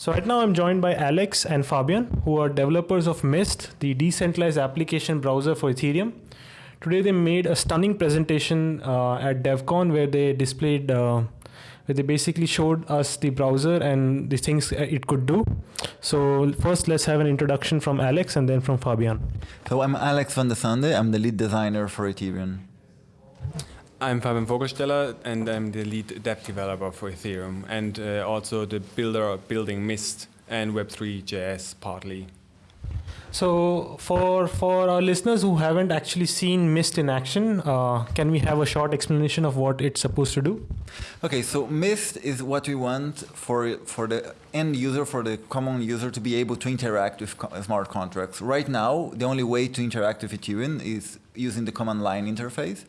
So right now I'm joined by Alex and Fabian, who are developers of Mist, the decentralized application browser for Ethereum. Today they made a stunning presentation uh, at DevCon where they displayed, uh, where they basically showed us the browser and the things it could do. So first let's have an introduction from Alex and then from Fabian. So I'm Alex van der Sande, I'm the lead designer for Ethereum. I'm Fabian Vogelsteller and I'm the lead dev developer for Ethereum and uh, also the builder of building Mist and Web3.js partly. So for, for our listeners who haven't actually seen Mist in action, uh, can we have a short explanation of what it's supposed to do? Okay, so Mist is what we want for, for the end user, for the common user to be able to interact with co smart contracts. Right now, the only way to interact with Ethereum is using the command line interface.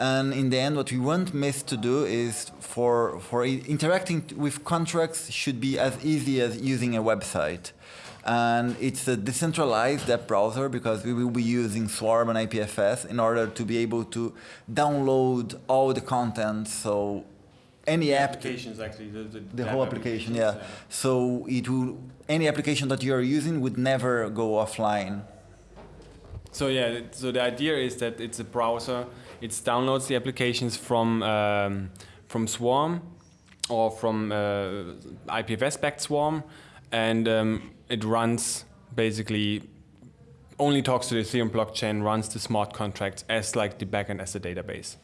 And in the end, what we want Mist to do is for, for interacting with contracts should be as easy as using a website. And it's a decentralized app browser because we will be using Swarm and IPFS in order to be able to download all the content. So any the app applications actually the, the, the whole application yeah. yeah so it will any application that you are using would never go offline so yeah so the idea is that it's a browser. It downloads the applications from um, from swarm or from uh, ipfs backed swarm and um, it runs basically only talks to the ethereum blockchain runs the smart contracts as like the backend as a database.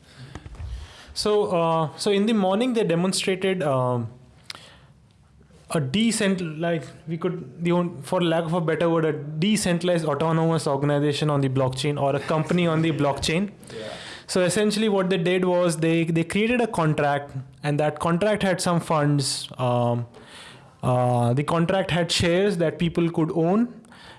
So, uh, so in the morning they demonstrated um, a decent, like we could, the for lack of a better word, a decentralized autonomous organization on the blockchain or a company on the blockchain. Yeah. So essentially, what they did was they they created a contract, and that contract had some funds. Um, uh, the contract had shares that people could own,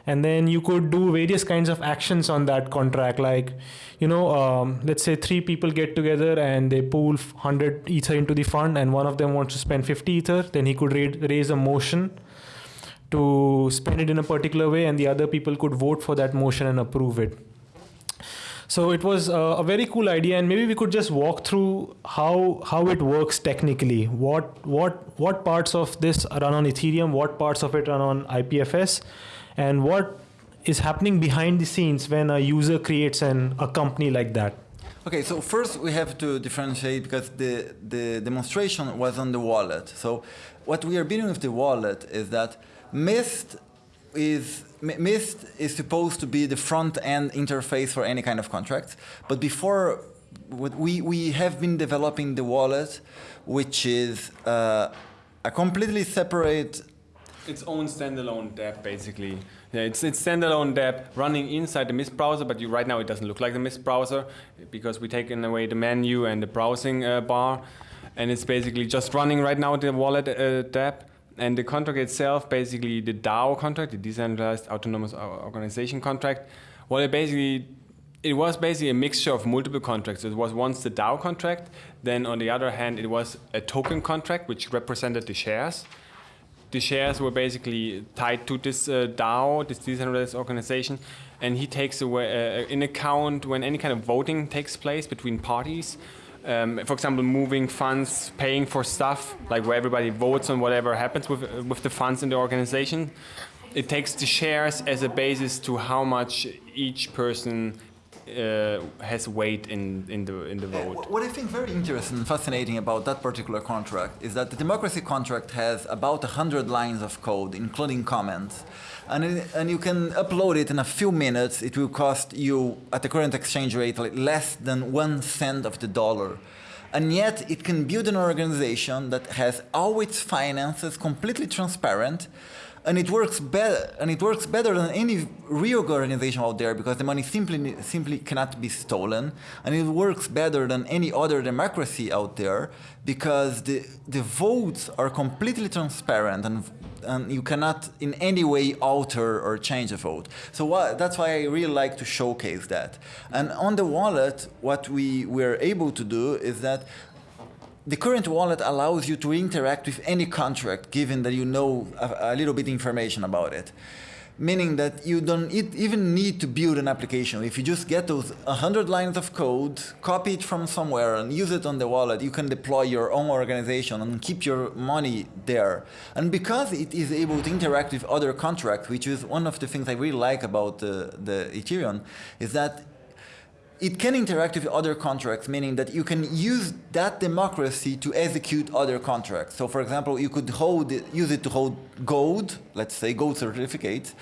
and then you could do various kinds of actions on that contract like you know um, let's say three people get together and they pool 100 ether into the fund and one of them wants to spend 50 ether then he could raise a motion to spend it in a particular way and the other people could vote for that motion and approve it so it was a very cool idea, and maybe we could just walk through how how it works technically. What what what parts of this run on Ethereum? What parts of it run on IPFS? And what is happening behind the scenes when a user creates an, a company like that? Okay, so first we have to differentiate because the, the demonstration was on the wallet. So what we are building with the wallet is that Mist is Mist is supposed to be the front end interface for any kind of contract. But before, we, we have been developing the wallet, which is uh, a completely separate its own standalone dApp, basically. Yeah, it's it's standalone dApp running inside the Mist browser, but you, right now it doesn't look like the Mist browser because we taken away the menu and the browsing uh, bar, and it's basically just running right now the wallet uh. And the contract itself, basically the DAO contract, the Decentralized Autonomous Organization contract, well, it basically it was basically a mixture of multiple contracts. It was once the DAO contract, then on the other hand, it was a token contract which represented the shares the shares were basically tied to this uh, DAO, this decentralized organization, and he takes away uh, in account when any kind of voting takes place between parties. Um, for example, moving funds, paying for stuff, like where everybody votes on whatever happens with, uh, with the funds in the organization. It takes the shares as a basis to how much each person uh, has weight in, in, the, in the vote. What I think very interesting and fascinating about that particular contract is that the democracy contract has about 100 lines of code, including comments. And, it, and you can upload it in a few minutes. It will cost you, at the current exchange rate, like less than one cent of the dollar. And yet it can build an organization that has all its finances completely transparent, and it works better and it works better than any real organization out there because the money simply simply cannot be stolen and it works better than any other democracy out there because the the votes are completely transparent and and you cannot in any way alter or change a vote. So what, that's why I really like to showcase that. And on the wallet, what we we were able to do is that the current wallet allows you to interact with any contract given that you know a, a little bit information about it. meaning that you don't even need to build an application. If you just get those 100 lines of code, copy it from somewhere, and use it on the wallet, you can deploy your own organization and keep your money there. And because it is able to interact with other contracts, which is one of the things I really like about the, the Ethereum, is that it can interact with other contracts, meaning that you can use that democracy to execute other contracts. So, for example, you could hold it, use it to hold gold, let's say gold certificates,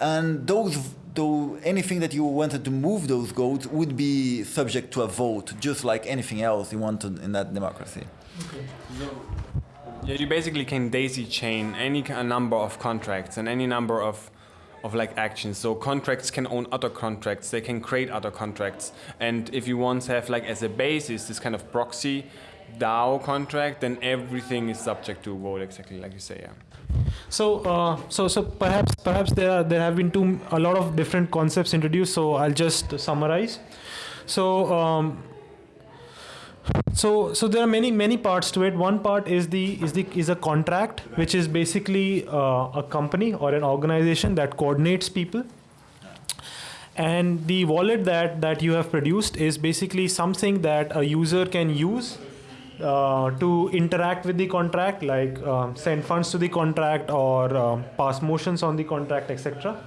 and those, though anything that you wanted to move those golds would be subject to a vote, just like anything else you wanted in that democracy. Okay. Yeah, you basically can daisy chain any ki- number of contracts and any number of of like actions. So contracts can own other contracts. They can create other contracts. And if you to have like as a basis this kind of proxy DAO contract, then everything is subject to vote exactly like you say. Yeah. So, uh, so, so perhaps, perhaps there are, there have been two a lot of different concepts introduced. So I'll just summarize. So, um, so, so there are many many parts to it. One part is the is the is a contract, which is basically uh, a company or an organization that coordinates people. And the wallet that that you have produced is basically something that a user can use uh, to interact with the contract, like um, send funds to the contract or um, pass motions on the contract, etc.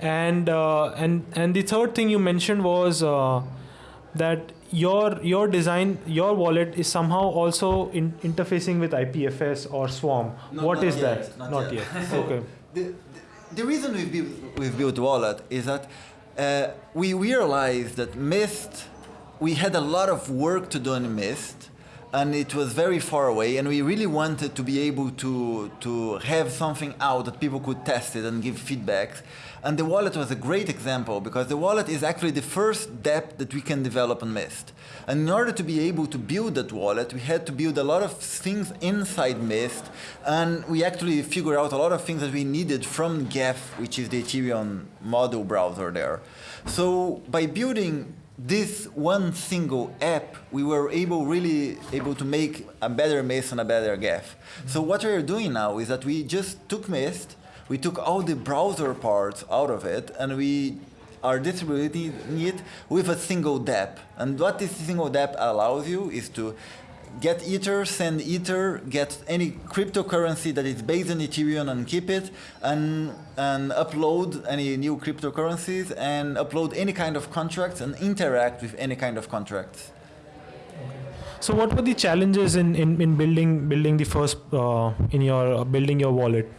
And uh, and and the third thing you mentioned was uh, that your your design your wallet is somehow also in, interfacing with IPFS or Swarm. Not- what not is yet, that? not yet. yet. okay. The, the, the reason we've built, we've built Wallet is that uh, we realized that Mist, we had a lot of work to do in Mist, and it was very far away, and we really wanted to be able to, to have something out that people could test it and give feedback. And the wallet was a great example because the wallet is actually the first dApp that we can develop on Mist. And in order to be able to build that wallet, we had to build a lot of things inside Mist, and we actually figured out a lot of things that we needed from Geth, which is the Ethereum model browser there. So by building this one single app, we were able really able to make a better Mist and a better Geth. So what we are doing now is that we just took Mist, we took all the browser parts out of it, and we are distributing it with a single dApp. And what this single dApp allows you is to get Ether, send Ether, get any cryptocurrency that is based on Ethereum and keep it, and, and upload any new cryptocurrencies, and upload any kind of contracts, and interact with any kind of contracts. So what were the challenges in, in, in building building the first uh, in your uh, building your wallet?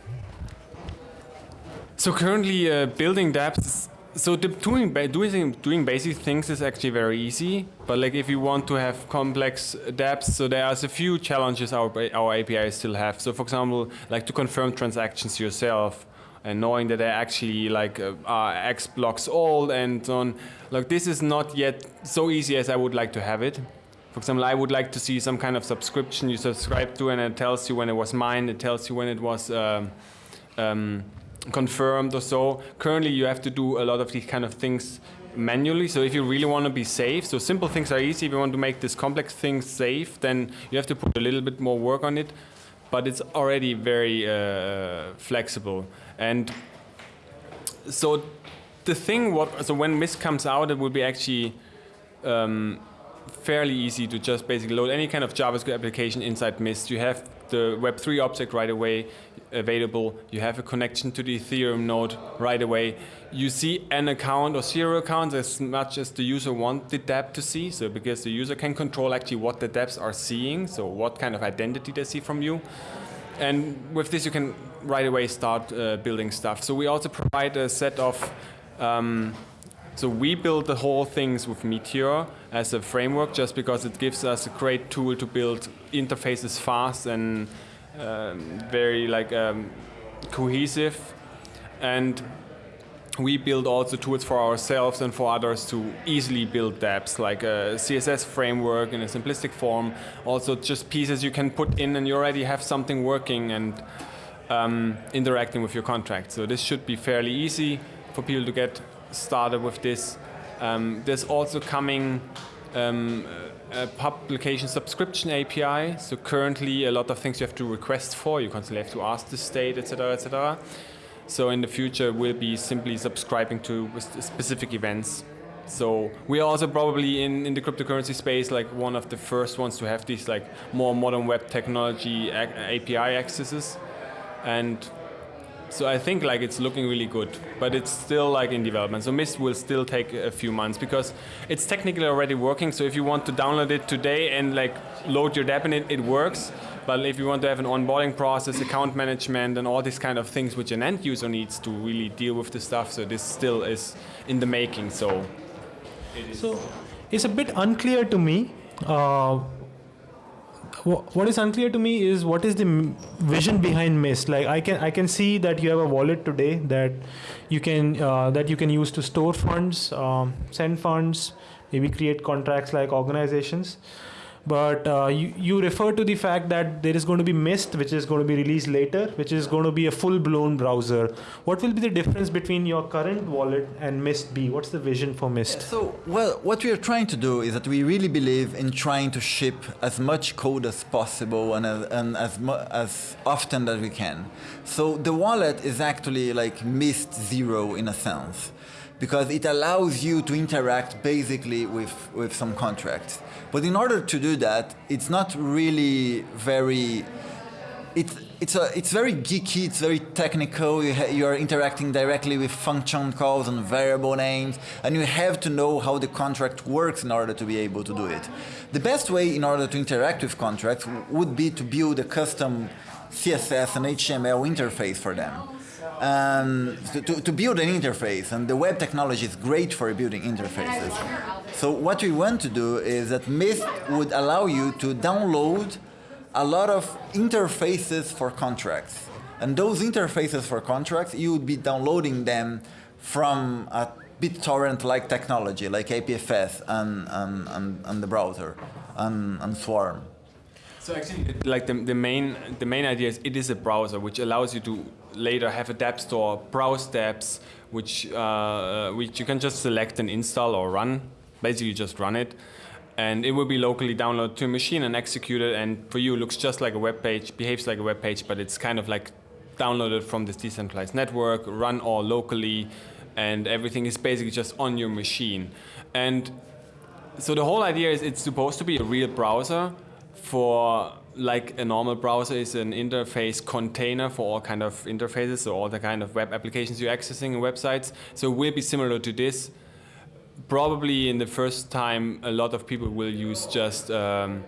So currently uh, building dApps. So doing doing doing basic things is actually very easy. But like if you want to have complex dApps, so there's a few challenges our our APIs still have. So for example, like to confirm transactions yourself and knowing that they're actually like uh, are X blocks old and so on. Like this is not yet so easy as I would like to have it. For example, I would like to see some kind of subscription you subscribe to, and it tells you when it was mined. It tells you when it was um, um, confirmed or so. Currently, you have to do a lot of these kind of things manually. So if you really want to be safe, so simple things are easy. If you want to make this complex thing safe, then you have to put a little bit more work on it. But it's already very uh, flexible. And so the thing, what so when Mist comes out, it will be actually um, fairly easy to just basically load any kind of JavaScript application inside Mist. You have the Web3 object right away available. You have a connection to the Ethereum node right away. You see an account or zero accounts as much as the user wants the dApp to see. So because the user can control actually what the dApps are seeing, so what kind of identity they see from you. And with this, you can right away start uh, building stuff. So we also provide a set of um, so we build the whole things with Meteor as a framework just because it gives us a great tool to build interfaces fast and um, very like um, cohesive. And we build also tools for ourselves and for others to easily build dApps, like a CSS framework in a simplistic form. Also, just pieces you can put in, and you already have something working and um, interacting with your contract. So this should be fairly easy for people to get started with this. Um, there's also coming um, a publication subscription API. So currently, a lot of things you have to request for. You constantly have to ask the state, etc., etc. So in the future, we'll be simply subscribing to specific events. So we are also probably in, in the cryptocurrency space like one of the first ones to have these like more modern web technology API accesses, and so I think like it's looking really good, but it's still like in development. So Mist will still take a few months because it's technically already working. So if you want to download it today and like load your dApp in it, it works. But if you want to have an onboarding process, account management, and all these kind of things which an end user needs to really deal with the stuff, so this still is in the making. So So it's a bit unclear to me. Uh, what is unclear to me is what is the vision behind Mist. Like I can I can see that you have a wallet today that you can uh, that you can use to store funds, um, send funds, maybe create contracts like organizations. But uh, you, you refer to the fact that there is going to be Mist, which is going to be released later, which is going to be a full-blown browser. What will be the difference between your current wallet and Mist B? What's the vision for Mist? So, well, what we are trying to do is that we really believe in trying to ship as much code as possible and as, and as, as often that we can. So the wallet is actually like Mist Zero in a sense, because it allows you to interact basically with, with some contracts. But in order to do that, it's not really very it's it's a it's very geeky. It's very technical. You you are interacting directly with function calls and variable names, and you have to know how the contract works in order to be able to do it. The best way in order to interact with contracts would be to build a custom CSS and HTML interface for them. Um, to, to, build an interface, and the web technology is great for building interfaces. So what we want to do is that Mist would allow you to download a lot of interfaces for contracts. And those interfaces for contracts, you would be downloading them from a BitTorrent-like technology, like IPFS and, and, and, and the browser, and, and Swarm. So actually, like the, the main the main idea is it is a browser which allows you to later have a dApp store, browse dApps, which uh, which you can just select and install or run. Basically, just run it, and it will be locally downloaded to a machine and executed. And for you, it looks just like a web page, behaves like a web page, but it's kind of like downloaded from this decentralized network, run all locally, and everything is basically just on your machine. And so the whole idea is it's supposed to be a real browser for like a normal browser is an interface container for all kind of interfaces so all the kind of web applications you're accessing in websites. So it will be similar to this. Probably in the first time a lot of people will use just um,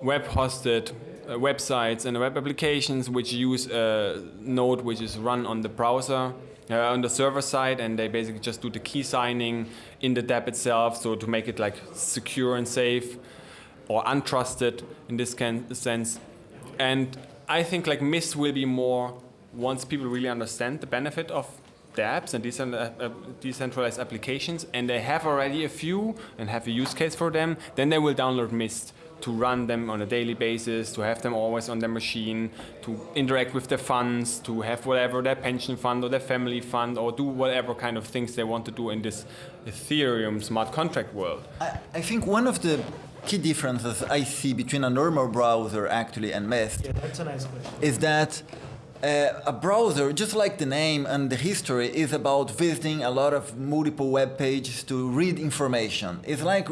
web hosted uh, websites and web applications which use a node which is run on the browser uh, on the server side and they basically just do the key signing in the dApp itself so to make it like secure and safe or untrusted in this can, sense and I think like Mist will be more once people really understand the benefit of dApps and uh, uh, decentralized applications, and they have already a few and have a use case for them, then they will download Mist to run them on a daily basis, to have them always on their machine, to interact with their funds, to have whatever their pension fund or their family fund, or do whatever kind of things they want to do in this Ethereum smart contract world. I, I think one of the key differences I see between a normal browser actually and Mist Yeah, that's a nice question. is that uh, a browser, just like the name and the history, is about visiting a lot of multiple web pages to read information. It's like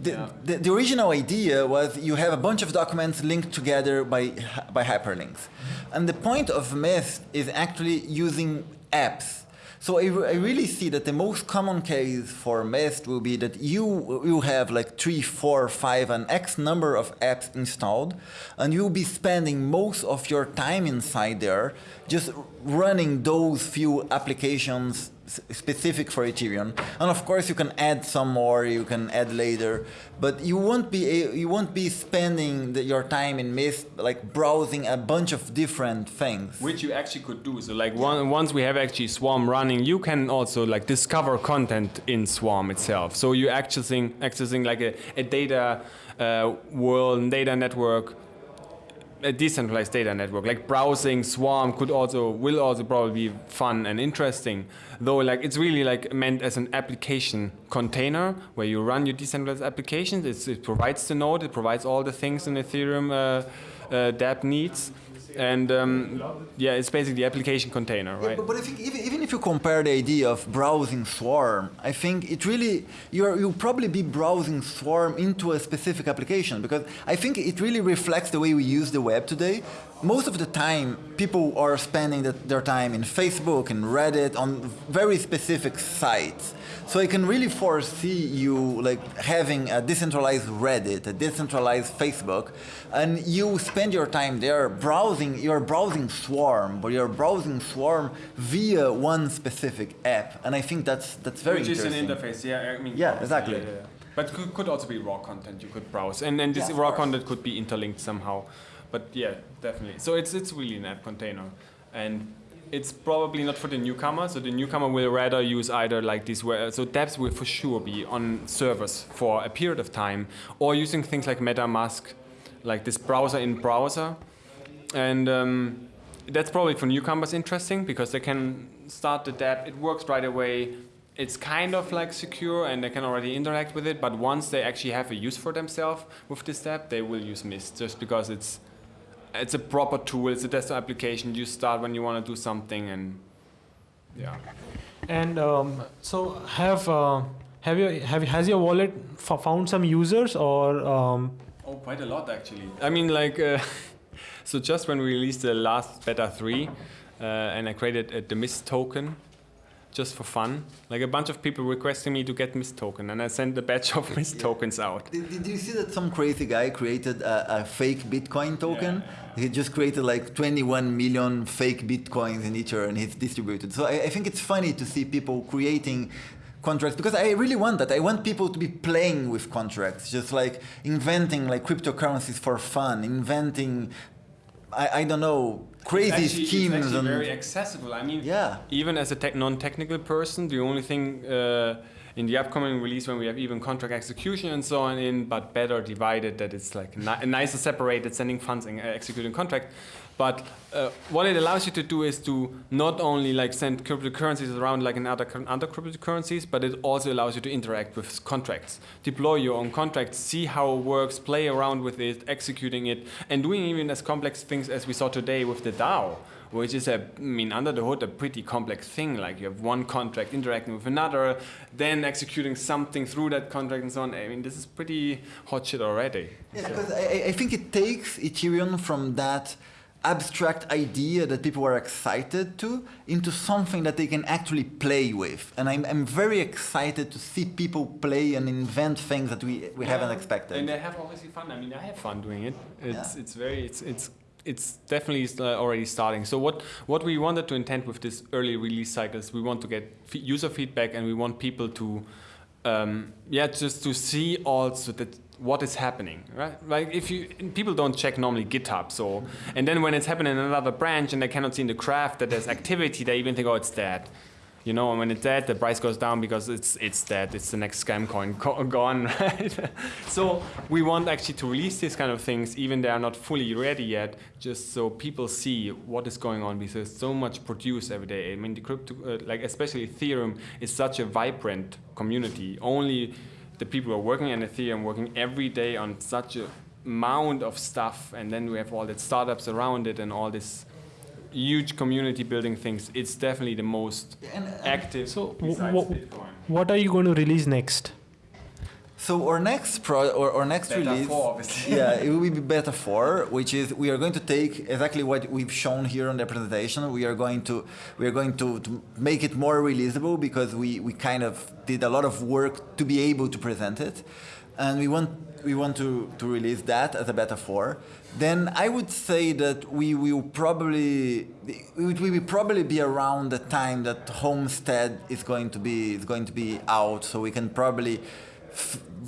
the, the, the original idea was you have a bunch of documents linked together by, by hyperlinks. And the point of Mist is actually using apps. So I, I really see that the most common case for Mist will be that you you have like three, four, five, an X number of apps installed, and you'll be spending most of your time inside there just running those few applications specific for Ethereum. And of course, you can add some more. You can add later, but you won't be you won't be spending the, your time in Mist like browsing a bunch of different things. Which you actually could do. So like one, once we have actually Swarm running, you can also like discover content in Swarm itself. So you're accessing accessing like a, a data uh, world, data network, a decentralized data network. Like browsing Swarm could also will also probably be fun and interesting. Though like it's really like meant as an application container where you run your decentralized applications. It's, it provides the node, it provides all the things an Ethereum uh, uh, dApp needs and um, yeah, it's basically the application container, Yeah, right? but, but I think even, even if you compare the idea of browsing Swarm, I think it really you're you'll probably be browsing Swarm into a specific application because I think it really reflects the way we use the web today. Most of the time, people are spending the, their time in Facebook and Reddit on very specific sites. So I can really foresee you like having a decentralized Reddit, a decentralized Facebook, and you spend your time there browsing. You're browsing Swarm, but you're browsing Swarm via one specific app, and I think that's that's very Which is an interesting. interface, yeah. I mean, Yeah, exactly. yeah, yeah. But could, could also be raw content you could browse, and and this raw course. content could be interlinked somehow. But yeah, definitely. So it's it's really an app container, and it's probably not for the newcomer. So the newcomer will rather use either like these. So dApps will for sure be on servers for a period of time, or using things like MetaMask, like this browser in browser, and. Um, that's probably for newcomers interesting because they can start the dApp. It works right away. It's kind of like secure and they can already interact with it. But once they actually have a use for themselves with this dApp, they will use Mist just because it's it's a proper tool. It's a desktop application. You start when you want to do something and yeah. And um, so have uh, have you have has your wallet f- found some users or um, Oh, quite a lot actually. I mean, like, uh, so just when we released the last beta 3, uh, and I created uh, the Mist token just for fun, like a bunch of people requesting me to get Mist token, and I sent a batch of Mist tokens out. Did, did you see that some crazy guy created a, a fake Bitcoin token? He just created like 21 million fake Bitcoins in Ether and he's distributed. So I, I think it's funny to see people creating contracts because I really want that. I want people to be playing with contracts, just like inventing like cryptocurrencies for fun, inventing, I, I don't know, crazy Actually, schemes It's and very accessible. I mean, Yeah. even as a tech non-technical person, the only thing uh, in the upcoming release when we have even contract execution and so on in, but better divided, that it's like ni- nicer separated, sending funds and uh, executing contract. But uh, what it allows you to do is to not only like send cryptocurrencies around like in other other cryptocurrencies, but it also allows you to interact with contracts, deploy your own contracts, see how it works, play around with it, executing it, and doing even as complex things as we saw today with the DAO which is a, I mean, under the hood, a pretty complex thing. Like you have one contract interacting with another, then executing something through that contract and so on. I mean, this is pretty hot shit already. Yeah, because I, I- I think it takes Ethereum from that abstract idea that people are excited to into something that they can actually play with. And I'm, I'm very excited to see people play and invent things that we, we haven't expected. And they have obviously fun. I mean, I have fun doing it. It's Yeah. it's very it's it's it's definitely uh, already starting. So what what we wanted to intend with this early release cycles, we want to get f- user feedback and we want people to um, yeah just to see also that what is happening right? Like if you people don't check normally github so and then when it's happening in another branch and they cannot see in the craft that there's activity they even think oh it's dead you know, and when it's dead, the price goes down because it's it's dead. It's the next scam coin co- gone, right? so we want actually to release these kind of things, even they are not fully ready yet, just so people see what is going on because so much produced every day. I mean, the crypto, uh, like especially Ethereum, is such a vibrant community. Only the people who are working on Ethereum working every day on such a amount of stuff, and then we have all the startups around it and all this huge community building things. It's definitely the most And- and- active. So, besides what are you going to release next? So our next pro or our next Beta release, four, obviously. yeah, it will be beta four, which is we are going to take exactly what we've shown here on the presentation. We are going to we are going to, to make it more releasable because we, we kind of did a lot of work to be able to present it, and we want we want to, to release that as a beta four. Then I would say that we will probably it will probably be around the time that Homestead is going to be is going to be out, so we can probably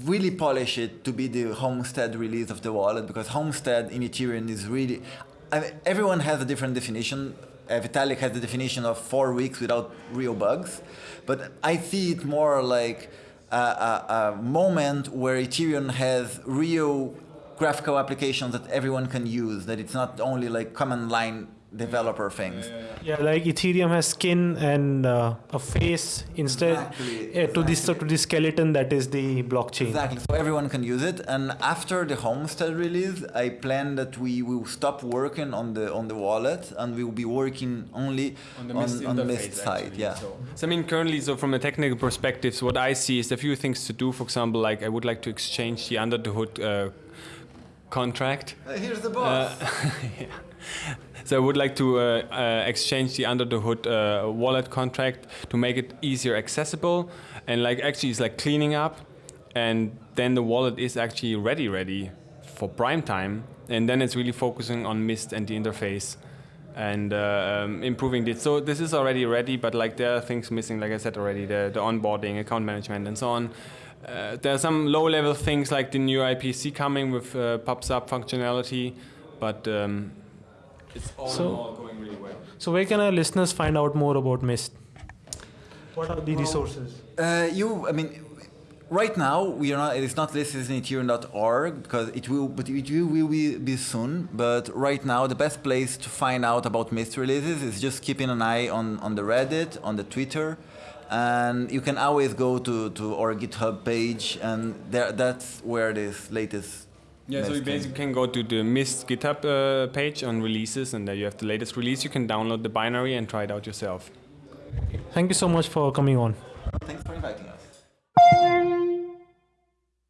really polish it to be the Homestead release of the wallet because Homestead in Ethereum is really. I mean, everyone has a different definition. Uh, Vitalik has the definition of four weeks without real bugs, but I see it more like a, a, moment where Ethereum has real graphical applications that everyone can use. That it's not only like command line developer things. Yeah, like Ethereum has skin and uh, a face instead Exactly, uh, to this to the skeleton that is the blockchain. Exactly. So everyone can use it. And after the Homestead release, I plan that we will stop working on the on the wallet and we will be working only on the on, Mist on the Mist side. actually. Yeah. So, so I mean, currently, so from a technical perspective, so what I see is a few things to do. For example, like I would like to exchange the under the hood uh, contract. Uh, here's the Uh, boss. yeah. So I would like to uh, uh, exchange the under the hood uh, wallet contract to make it easier accessible, and like actually it's like cleaning up, and then the wallet is actually ready, ready for prime time, and then it's really focusing on Mist and the interface, and uh, um, improving it. So this is already ready, but like there are things missing, like I said already, the, the onboarding, account management, and so on. Uh, there are some low-level things like the new IPC coming with uh, pub sub functionality, but um, it's all So- in all going really well. So where can our listeners find out more about Mist? What are the resources? Uh, you, I mean, right now we are not. It is not listed in Ethereum.org because it will, but it will, will be, be soon. But right now, the best place to find out about Mist releases is just keeping an eye on on the Reddit, on the Twitter, and you can always go to to our GitHub page, and there that's where this latest. Yeah, so you can- basically can go to the Mist GitHub uh, page on releases, and there you have the latest release. You can download the binary and try it out yourself. Thank you so much for coming on.